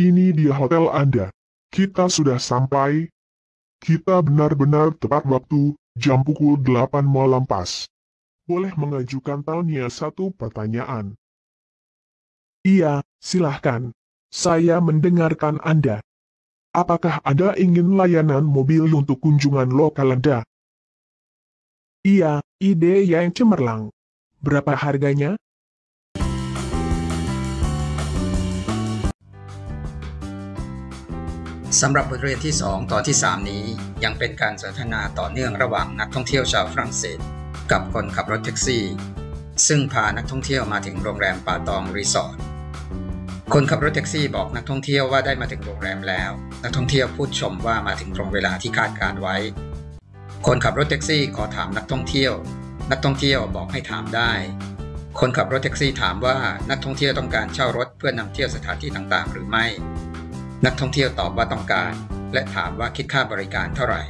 Ini dia hotel Anda. Kita sudah sampai. Kita benar-benar tepat waktu, jam pukul 8 malam pas. Boleh mengajukan Tania satu pertanyaan. Iya, silahkan. Saya mendengarkan Anda. Apakah Anda ingin layanan mobil untuk kunjungan lokal Anda? Iya, ide yang cemerlang. Berapa harganya? สำหรับบทเรียนที่ 2ตอนที่ 3 นี้ยังเป็นการสนทนาต่อเนื่องระหว่างนักท่องเที่ยวชาวฝรั่งเศส กับคนขับรถแท็กซี่ ซึ่งพานักท่องเที่ยวมาถึงโรงแรมป่าตองรีสอร์ทคนขับรถแท็กซี่บอกนักท่องเที่ยวว่าได้มาถึงโรงแรมแล้ว นักท่องเที่ยวพูดชมว่ามาถึงตรงเวลาที่คาดการณ์ไว้ คนขับรถแท็กซี่ขอถามนักท่องเที่ยว นักท่องเที่ยวบอกให้ถามได้ คนขับรถแท็กซี่ถามว่านักท่องเที่ยวต้องการเช่ารถเพื่อนำเที่ยวสถานที่ต่างๆ หรือไม่ นักท่องเที่ยวตอบว่าต้องการ และถามว่าคิดค่าบริการเท่าไหร่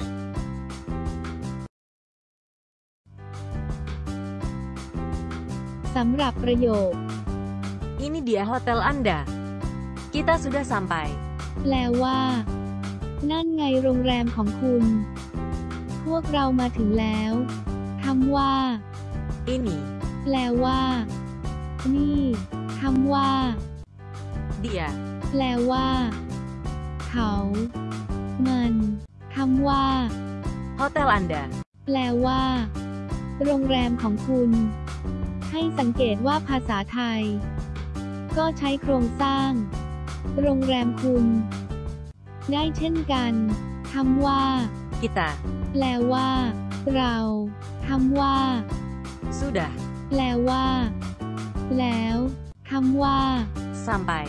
สำหรับประโยค Ini dia hotel Anda. Kita sudah sampai. แปลว่า นั่นไงโรงแรมของคุณ พวกเรามาถึงแล้วคำว่า Ini แปลว่า นี่คำว่า dia แปลว่า เขา มันคำว่า hotel Anda. แปลว่า โรงแรมของคุณ ให้สังเกตว่าภาษาไทย ก็ใช้โครงสร้าง โรงแรมคุณ ได้เช่นกันคำว่า Kita แปลว่า เราคำว่า sudah แปลว่า แล้วคำว่า sampai.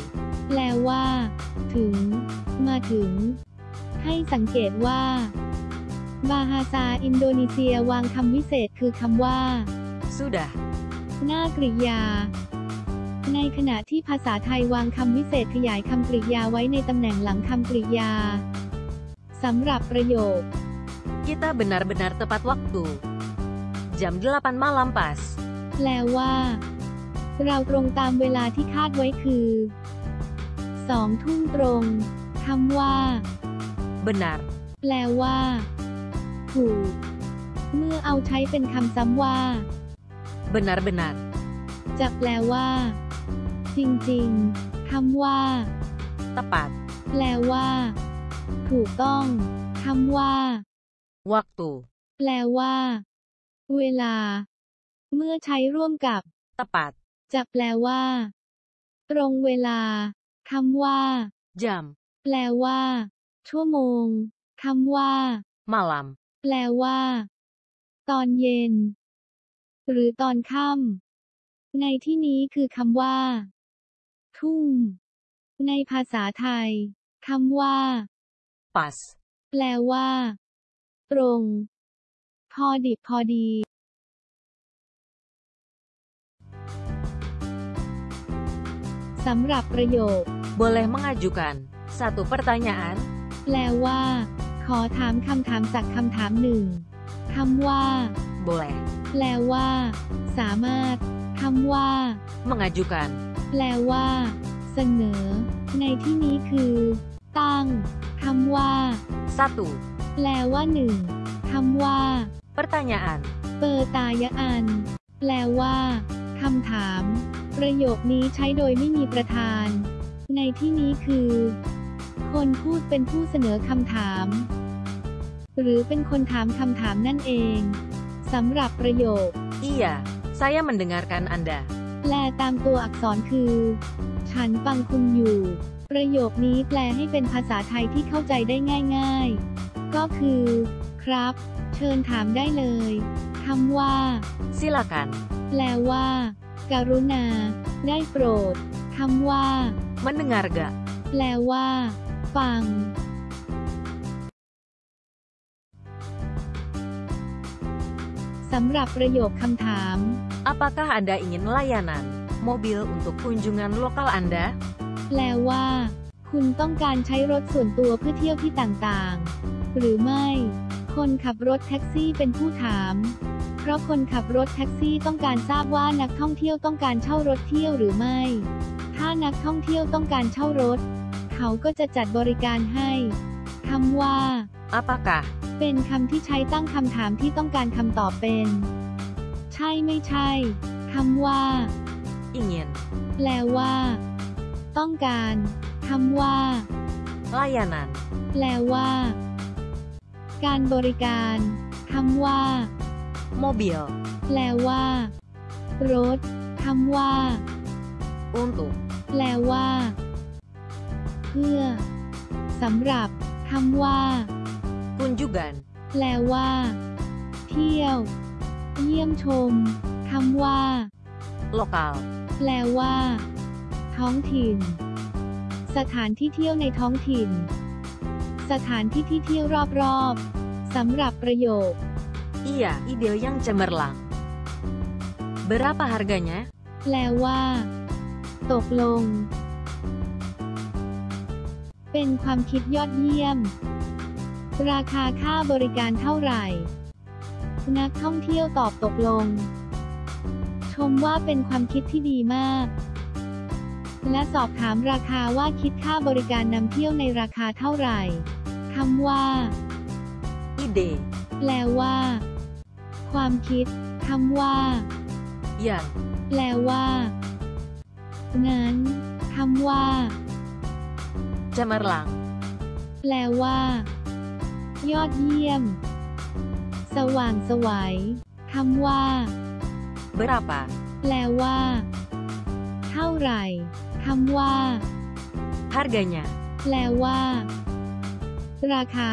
แปลว่า ถึง มาถึง ให้สังเกตว่า บาฮาซาอินโดนีเซียวางคำวิเศษคือคำว่า Sudah หน้ากริยา ในขณะที่ภาษาไทยวางคำวิเศษขยายคำกริยาไว้ในตำแหน่งหลังคำกริยาสำหรับประโยค kita benar-benar tepat waktu. Jam 8 malam pas. แปลว่า เราตรงตามเวลาที่คาดไว้คือ สองทุ่มตรงคำว่า Benar แปลว่า ถูก เมื่อเอาใช้เป็นคำซ้ำว่า benar-benar จะแปลว่า จริงๆคำว่า tepat แปลว่า ถูกต้องคำว่า waktu แปลว่า เวลา เมื่อใช้ร่วมกับ tepat จะแปลว่า ตรงเวลา คำว่า jam แปลว่า ชั่วโมงคำว่า malam แปลว่า ตอนเย็น หรือตอนค่ำในที่นี้คือคำว่า ทุ่มในภาษาไทยคำว่า pas แปลว่า ตรง พอดิบพอดีสำหรับประโยค boleh mengajukan satu pertanyaan แปลว่า ขอถามคำถามสักคำถามหนึ่งคำว่า boleh แปลว่า สามารถคำว่า mengajukan แปลว่า เสนอ ในที่นี้คือ ตั้งคำว่า satu แปลว่าหนึ่งคำว่า pertanyaan เปอร์ตายะอัน แปลว่าคำถาม ประโยคนี้ใช้โดยไม่มีประธาน ในที่นี้คือ คนพูดเป็นผู้เสนอคำถาม หรือเป็นคนถามคำถามนั่นเองสำหรับประโยค iya saya mendengarkan Anda แปลตามตัวอักษรคือ ฉันฟังคุณอยู่ ประโยคนี้แปลให้เป็นภาษาไทยที่เข้าใจได้ง่าย ๆ ก็คือ ครับ เชิญถามได้เลยคำว่า silakan แปลว่าการุณา ได้โปรดคำว่า mendengar gak แปลว่า ฟัง สำหรับประโยคคำถาม apakah Anda ingin layanan mobil untuk kunjungan lokal Anda แปลว่า คุณต้องการใช้รถส่วนตัวเพื่อเที่ยวที่ต่างๆ หรือไม่ คนขับรถแท็กซี่เป็นผู้ถาม เพราะคนขับรถแท็กซี่ต้องการทราบว่านักท่องเที่ยวต้องการเช่ารถเที่ยวหรือไม่ ถ้านักท่องเที่ยวต้องการเช่ารถเขเขาก็จะจัดบริการให้คำว่า Apakah? เป็นคำที่ใช้ตั้งคำถามที่ต้องการคำตอบเป็น ใช่ไม่ใช่คำว่า Ingin. แปลว่า ต้องการคำว่า Layanan. แปลว่า การบริการคำว่า Mobil. แปลว่า รถคำว่า Untuk. แปลว่า เพื่อสำหรับคำว่า Kunjugan. แปลว่า เที่ยว เยี่ยมชมคำว่า Lokal. แปลว่า ท้องถิ่น สถานที่เที่ยวในท้องถิ่น สถานที่ที่เที่ยวรอบๆสำหรับประโยค Iya, ide yang cemerlang. Berapa harganya? แปลว่า ตกลง เป็นความคิดยอดเยี่ยม ราคาค่าบริการเท่าไหร่ นักท่องเที่ยวตอบตกลง ชมว่าเป็นความคิดที่ดีมาก และสอบถามราคาว่าคิดค่าบริการนำเที่ยวในราคาเท่าไหร่คำว่า Ide. แปลว่า ความคิดคำว่า Yang. แปลว่า งั้นคำว่า Cemerlang. แปลว่า ยอดเยี่ยม สว่างไสวัยคำว่า Berapa? แปลว่า เท่าไหร่คำว่า Harganya. แปลว่า ราคา